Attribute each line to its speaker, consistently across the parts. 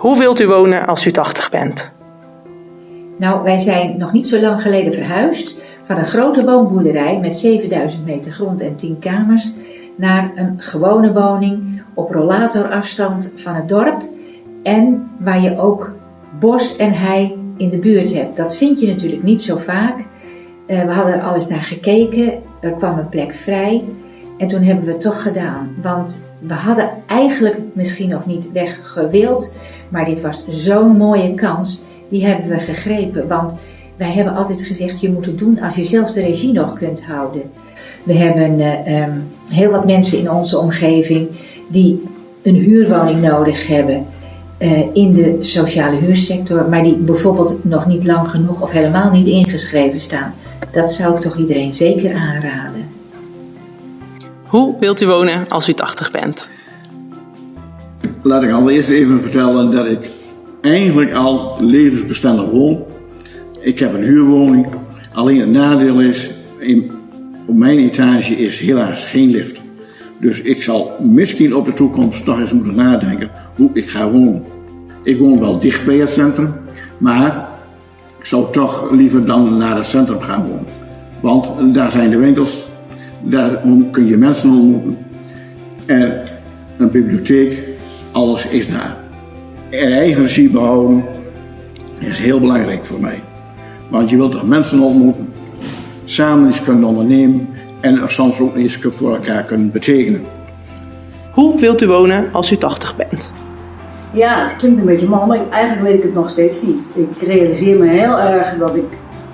Speaker 1: Hoe wilt u wonen als u 80 bent?
Speaker 2: Nou, wij zijn nog niet zo lang geleden verhuisd van een grote woonboerderij met 7000 meter grond en 10 kamers naar een gewone woning op rollatorafstand van het dorp en waar je ook bos en hei in de buurt hebt. Dat vind je natuurlijk niet zo vaak. Uh, we hadden er alles naar gekeken, er kwam een plek vrij en toen hebben we het toch gedaan. Want we hadden eigenlijk misschien nog niet weg gewild, maar dit was zo'n mooie kans, die hebben we gegrepen. Want wij hebben altijd gezegd, je moet het doen als je zelf de regie nog kunt houden. We hebben uh, um, heel wat mensen in onze omgeving die een huurwoning nodig hebben uh, in de sociale huursector, maar die bijvoorbeeld nog niet lang genoeg of helemaal niet ingeschreven staan. Dat zou ik toch iedereen zeker aanraden.
Speaker 1: Hoe wilt u wonen als u 80 bent?
Speaker 3: Laat ik allereerst even vertellen dat ik eigenlijk al levensbestendig woon. Ik heb een huurwoning. Alleen het nadeel is, in, op mijn etage is helaas geen lift. Dus ik zal misschien op de toekomst toch eens moeten nadenken hoe ik ga wonen. Ik woon wel dicht bij het centrum, maar ik zou toch liever dan naar het centrum gaan wonen. Want daar zijn de winkels, daar kun je mensen ontmoeten. En een bibliotheek, alles is daar. En eigen regie behouden is heel belangrijk voor mij. Want je wilt er mensen ontmoeten, samen iets kunnen ondernemen en er soms ook iets voor elkaar kunnen betekenen.
Speaker 1: Hoe wilt u wonen als u 80 bent?
Speaker 4: Ja, het klinkt een beetje mal, maar eigenlijk weet ik het nog steeds niet. Ik realiseer me heel erg dat ik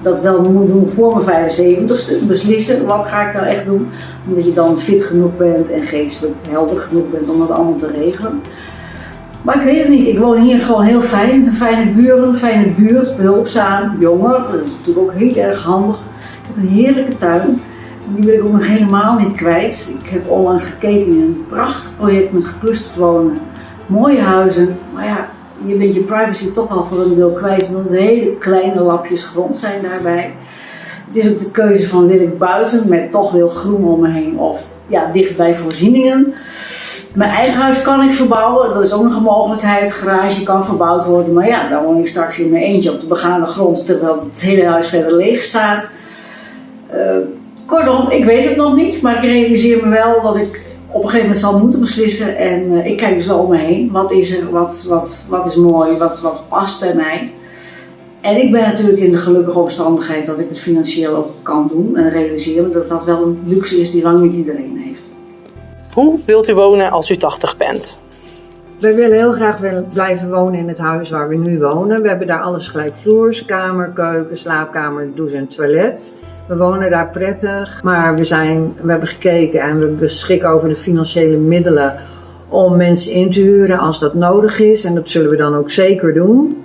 Speaker 4: dat wel moet doen voor mijn 75ste. Beslissen wat ga ik nou echt doen. Omdat je dan fit genoeg bent en geestelijk helder genoeg bent om dat allemaal te regelen. Maar ik weet het niet. Ik woon hier gewoon heel fijn. Fijne buren, fijne buurt, behulpzaam, jonger. Dat is natuurlijk ook heel erg handig. Ik heb een heerlijke tuin. Die wil ik ook nog helemaal niet kwijt. Ik heb onlangs gekeken in een prachtig project met geclusterd wonen. Mooie huizen. Maar ja, je bent je privacy toch wel voor een deel kwijt. Omdat het hele kleine lapjes grond zijn daarbij. Het is ook de keuze van wil ik buiten met toch veel groen om me heen. Of ja, dicht bij voorzieningen. Mijn eigen huis kan ik verbouwen, dat is ook nog een mogelijkheid. Garage kan verbouwd worden, maar ja, dan woon ik straks in mijn eentje op de begane grond terwijl het hele huis verder leeg staat. Uh, kortom, ik weet het nog niet, maar ik realiseer me wel dat ik op een gegeven moment zal moeten beslissen. En uh, ik kijk dus wel om me heen. Wat is er, wat, wat, wat is mooi, wat, wat past bij mij. En ik ben natuurlijk in de gelukkige omstandigheid dat ik het financieel ook kan doen en realiseren dat dat wel een luxe is die lang niet iedereen heeft.
Speaker 1: Hoe wilt u wonen als u 80 bent?
Speaker 5: Wij willen heel graag blijven wonen in het huis waar we nu wonen. We hebben daar alles gelijkvloers, kamer, keuken, slaapkamer, douche en toilet. We wonen daar prettig, maar we, zijn, we hebben gekeken en we beschikken over de financiële middelen om mensen in te huren als dat nodig is. En dat zullen we dan ook zeker doen.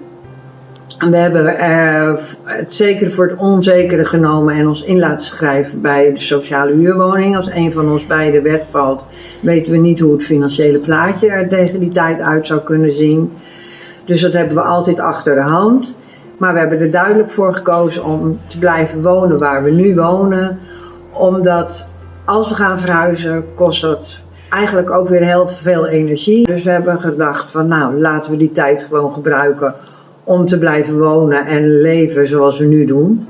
Speaker 5: We hebben uh, het zeker voor het onzekere genomen en ons in laten schrijven bij de sociale huurwoning. Als een van ons beiden wegvalt, weten we niet hoe het financiële plaatje er tegen die tijd uit zou kunnen zien. Dus dat hebben we altijd achter de hand. Maar we hebben er duidelijk voor gekozen om te blijven wonen waar we nu wonen. Omdat als we gaan verhuizen, kost dat eigenlijk ook weer heel veel energie. Dus we hebben gedacht van nou, laten we die tijd gewoon gebruiken om te blijven wonen en leven zoals we nu doen.